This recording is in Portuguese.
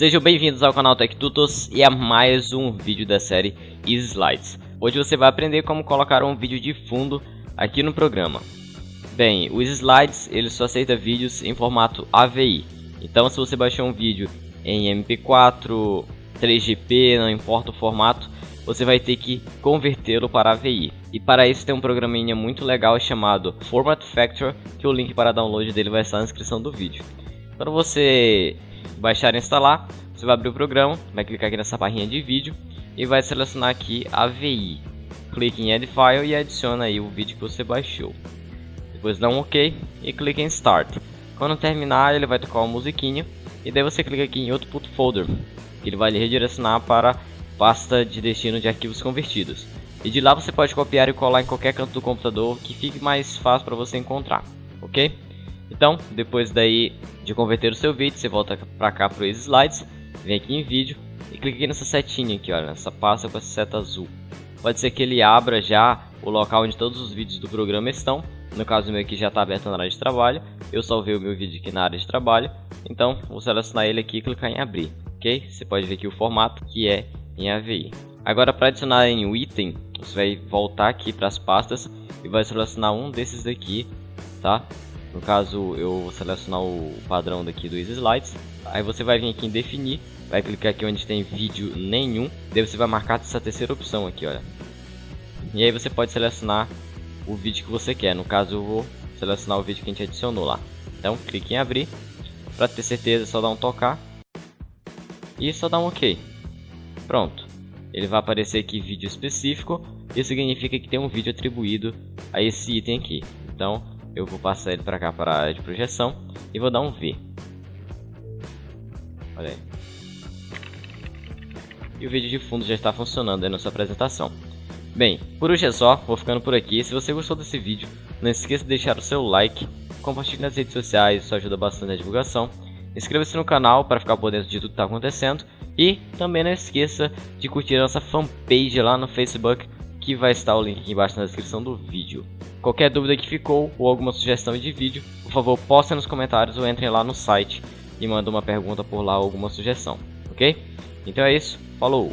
Sejam bem-vindos ao canal Tech Tutos e a mais um vídeo da série Slides. Hoje você vai aprender como colocar um vídeo de fundo aqui no programa. Bem, o Slides ele só aceita vídeos em formato AVI. Então se você baixar um vídeo em MP4, 3GP, não importa o formato, você vai ter que convertê-lo para AVI. E para isso tem um programinha muito legal chamado Format Factor, que o link para download dele vai estar na descrição do vídeo. Quando você baixar e instalar, você vai abrir o programa, vai clicar aqui nessa barrinha de vídeo e vai selecionar aqui AVI. Clique em Add File e adiciona aí o vídeo que você baixou. Depois dá um OK e clique em Start. Quando terminar, ele vai tocar uma musiquinha e daí você clica aqui em Output Folder, que ele vai lhe redirecionar para pasta de destino de arquivos convertidos. E de lá você pode copiar e colar em qualquer canto do computador que fique mais fácil para você encontrar, ok? Então, depois daí de converter o seu vídeo, você volta para cá para os slides, vem aqui em vídeo e clica aqui nessa setinha aqui, olha, nessa pasta com essa seta azul. Pode ser que ele abra já o local onde todos os vídeos do programa estão. No caso meu aqui já está aberto na área de trabalho. Eu salvei o meu vídeo aqui na área de trabalho. Então, vou selecionar ele aqui e clicar em abrir, ok? Você pode ver aqui o formato que é em AVI. Agora para adicionar em item, você vai voltar aqui para as pastas e vai selecionar um desses daqui, tá? No caso, eu vou selecionar o padrão daqui dos slides. Aí você vai vir aqui em definir, vai clicar aqui onde tem vídeo nenhum. Daí você vai marcar essa terceira opção aqui, olha. E aí você pode selecionar o vídeo que você quer. No caso, eu vou selecionar o vídeo que a gente adicionou lá. Então, clique em abrir. Para ter certeza, é só dar um tocar. E só dar um OK. Pronto. Ele vai aparecer aqui vídeo específico. Isso significa que tem um vídeo atribuído a esse item aqui. Então, eu vou passar ele para cá para a área de projeção e vou dar um V. Olha aí. E o vídeo de fundo já está funcionando aí na sua apresentação. Bem, por hoje é só, vou ficando por aqui. Se você gostou desse vídeo, não esqueça de deixar o seu like, compartilhe nas redes sociais, isso ajuda bastante na divulgação. Inscreva-se no canal para ficar por dentro de tudo que está acontecendo. E também não esqueça de curtir a nossa fanpage lá no Facebook, que vai estar o link embaixo na descrição do vídeo. Qualquer dúvida que ficou ou alguma sugestão de vídeo, por favor postem nos comentários ou entrem lá no site e mandem uma pergunta por lá ou alguma sugestão, ok? Então é isso, falou!